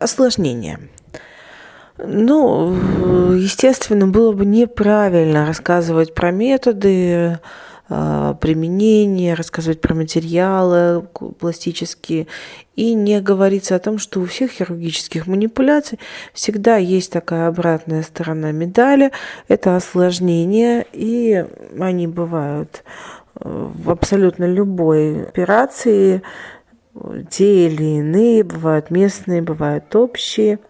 осложнения. Ну, естественно, было бы неправильно рассказывать про методы э, применения, рассказывать про материалы пластические и не говориться о том, что у всех хирургических манипуляций всегда есть такая обратная сторона медали, это осложнения, и они бывают э, в абсолютно любой операции, те или иные, бывают местные, бывают общие –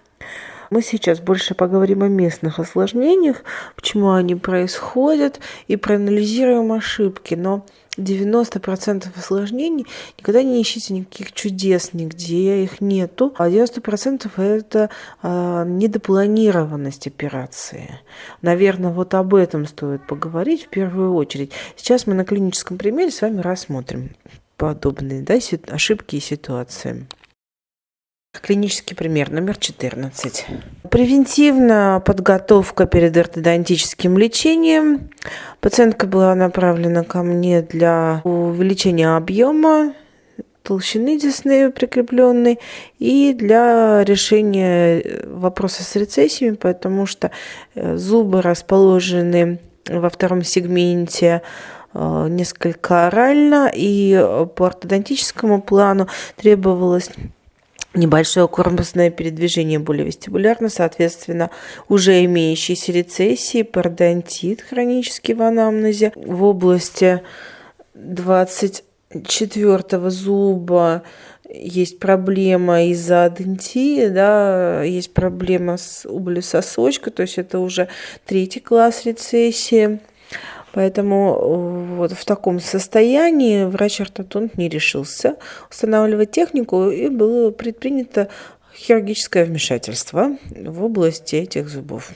мы сейчас больше поговорим о местных осложнениях, почему они происходят, и проанализируем ошибки. Но 90% осложнений никогда не ищите никаких чудес нигде, их нету. А 90% это э, недопланированность операции. Наверное, вот об этом стоит поговорить в первую очередь. Сейчас мы на клиническом примере с вами рассмотрим подобные да, ошибки и ситуации. Клинический пример номер 14. Превентивная подготовка перед ортодонтическим лечением. Пациентка была направлена ко мне для увеличения объема толщины десны прикрепленной и для решения вопроса с рецессиями, потому что э, зубы расположены во втором сегменте э, несколько орально, и по ортодонтическому плану требовалось небольшое корпусное передвижение более вестибулярно, соответственно, уже имеющиеся рецессии, пародонтит хронический в анамнезе в области 24 зуба есть проблема из-за адентии, да, есть проблема с убылью сосочка, то есть это уже третий класс рецессии. Поэтому э, вот в таком состоянии врач-ортодонт не решился устанавливать технику, и было предпринято хирургическое вмешательство в области этих зубов.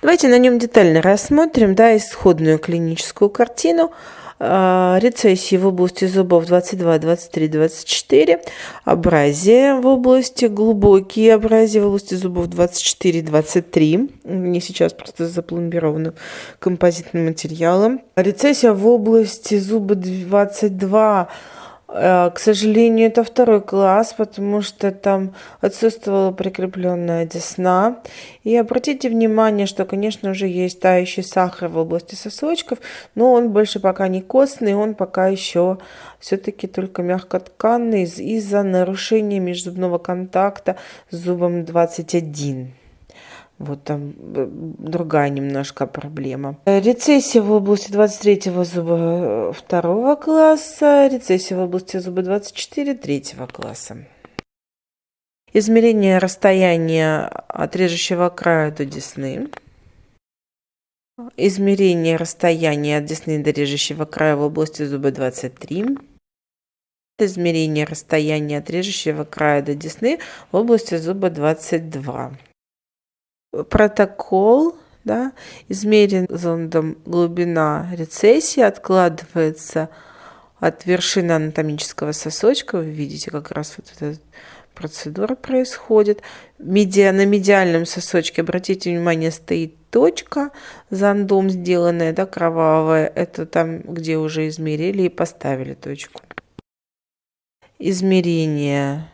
Давайте на нем детально рассмотрим да, исходную клиническую картину. А, рецессии в области зубов 22, 23, 24, абразия в области, глубокие абразии в области зубов 24, 23, не сейчас просто запломбированы композитным материалом. Рецессия в области зуба 22, Э, к сожалению, это второй класс, потому что там отсутствовала прикрепленная десна. И обратите внимание, что, конечно, уже есть тающий сахар в области сосочков, но он больше пока не костный, он пока еще все-таки только мягкотканный из-за нарушения межзубного контакта с зубом 21. Вот там э, другая немножко проблема. Рецессия в области 23 зуба э, второго класса, рецессия в области зуба 24 третьего класса. Измерение расстояния от режущего края до десны. Измерение расстояния от десны до режущего края в области зуба 23. Измерение расстояния от режущего края до десны в области зуба 22 протокол, да, измерен зондом глубина рецессии, откладывается от вершины анатомического сосочка. Вы видите, как раз вот эта процедура происходит. Медиа, на медиальном сосочке, обратите внимание, стоит точка зондом сделанная, да, кровавая. Это там, где уже измерили и поставили точку. Измерение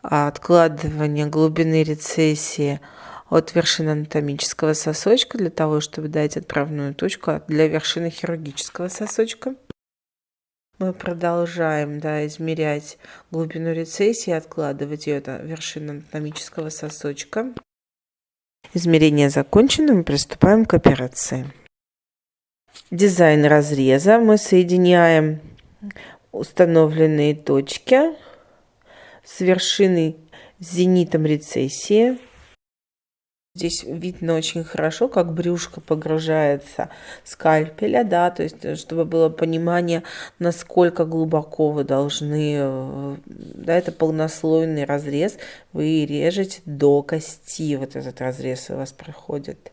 откладывание глубины рецессии – от вершины анатомического сосочка для того, чтобы дать отправную точку для вершины хирургического сосочка. Мы продолжаем да, измерять глубину рецессии, откладывать ее до вершины анатомического сосочка. Измерение закончено, мы приступаем к операции. Дизайн разреза. Мы соединяем установленные точки с вершиной зенитом рецессии Здесь видно очень хорошо, как брюшко погружается скальпеля, да, то есть, э, чтобы было понимание, насколько глубоко вы должны, э, да, это полнослойный разрез, вы режете до кости, вот этот разрез у вас проходит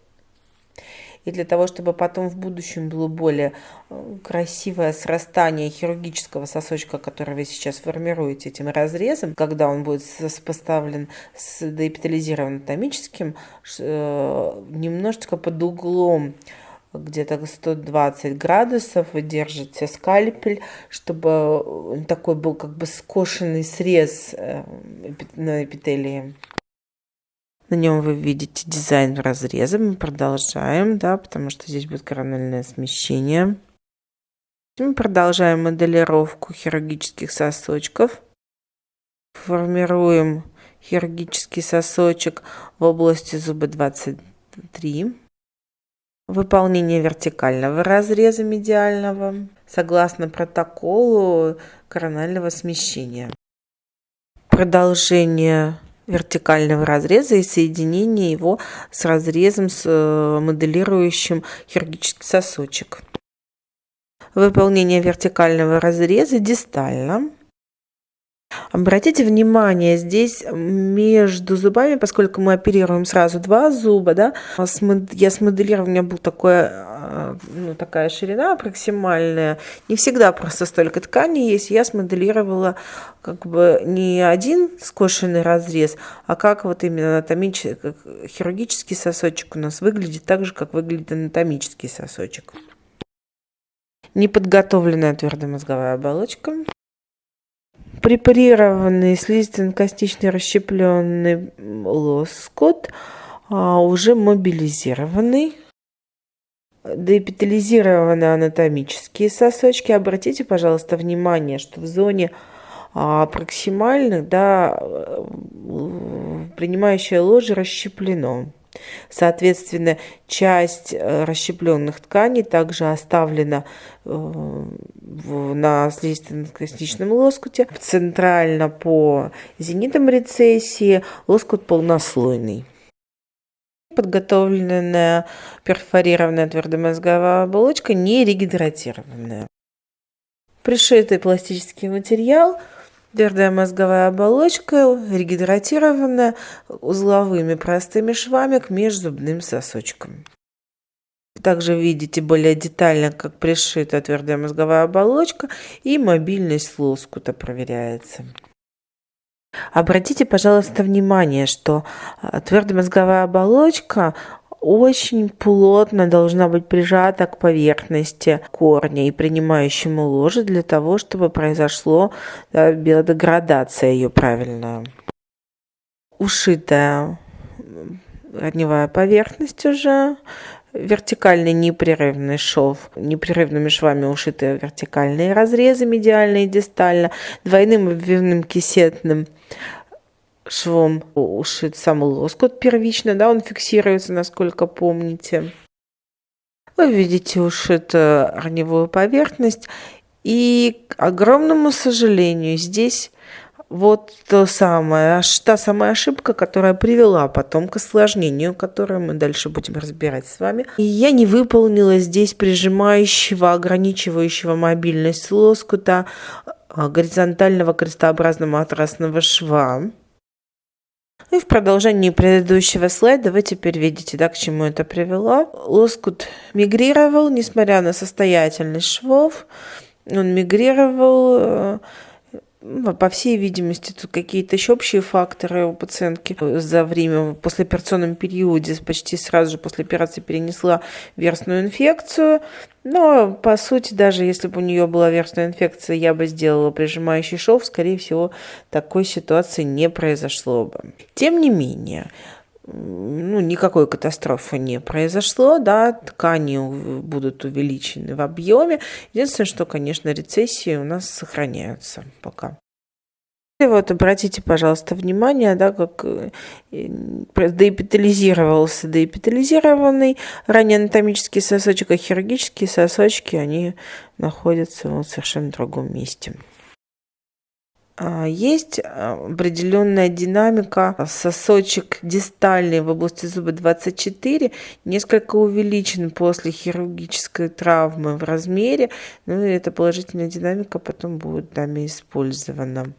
и для того, чтобы потом в будущем было более э, красивое срастание хирургического сосочка, который вы сейчас формируете этим разрезом, когда он будет сопоставлен с доэпитализированным анатомическим, э, немножечко под углом где-то 120 градусов, вы держите скальпель, чтобы такой был как бы скошенный срез э, на эпителии. На нем вы видите дизайн разреза. Мы продолжаем, да, потому что здесь будет корональное смещение. Мы продолжаем моделировку хирургических сосочков. Формируем хирургический сосочек в области зуба 23. Выполнение вертикального разреза медиального согласно протоколу коронального смещения. Продолжение вертикального разреза и соединение его с разрезом с э, моделирующим хирургический сосочек. Выполнение вертикального разреза дистально Обратите внимание, здесь между зубами, поскольку мы оперируем сразу два зуба, да, я смоделировала, у меня была такое, а, ну, такая ширина аппроксимальная. Не всегда просто столько ткани есть. Я смоделировала как бы не один скошенный разрез, а как вот именно анатомический, хирургический сосочек у нас выглядит так же, как выглядит анатомический сосочек. Неподготовленная твердомозговая оболочка препарированный слизистно-костичный расщепленный лоскут, а, уже мобилизированный. Деэпитализированные анатомические сосочки. Обратите, пожалуйста, внимание, что в зоне а, проксимальных, да, принимающее ложе расщеплено. Соответственно, часть э, расщепленных тканей также оставлена э, на слизистно-костичном лоскуте. Центрально по зенитам рецессии лоскут полнослойный. Подготовленная перфорированная твердомозговая оболочка не регидратированная. Пришитый пластический материал – Твердая мозговая оболочка регидратирована узловыми простыми швами к межзубным сосочкам. Также видите более детально, как пришита твердая мозговая оболочка и мобильность лоскута проверяется. Обратите, пожалуйста, внимание, что а, твердая мозговая оболочка очень плотно должна быть прижата к поверхности корня и принимающему ложе для того, чтобы произошло да, биодеградация ее правильная. Ушитая корневая поверхность уже, вертикальный непрерывный шов, непрерывными швами ушитые вертикальные разрезы медиально и дистально, двойным обвивным кисетным швом ушит сам лоскут первично, да, он фиксируется, насколько помните. Вы видите ушитую раневую поверхность. И к огромному сожалению, здесь вот то самое, та самая ошибка, которая привела потом к осложнению, которое мы дальше будем разбирать с вами. И я не выполнила здесь прижимающего, ограничивающего мобильность лоскута а, горизонтального крестообразного матрасного шва. И в продолжении предыдущего слайда вы теперь видите, да, к чему это привело. Лоскут мигрировал, несмотря на состоятельность швов, он мигрировал э, по всей видимости, тут какие-то еще общие факторы у пациентки за время, в послеоперационном периоде, почти сразу же после операции перенесла версную инфекцию. Но, по сути, даже если бы у нее была версная инфекция, я бы сделала прижимающий шов, скорее всего, такой ситуации не произошло бы. Тем не менее, ну, никакой катастрофы не произошло, да, ткани будут увеличены в объеме. Единственное, что, конечно, рецессии у нас сохраняются пока. И вот обратите, пожалуйста, внимание, да, как э, деэпитализировался деэпитализированный ранее анатомический сосочек, а хирургические сосочки, они находятся в совершенно другом месте. А, есть а, определенная динамика. Сосочек дистальный в области зуба 24 несколько увеличен после хирургической травмы в размере. Ну и эта положительная динамика потом будет нами использована.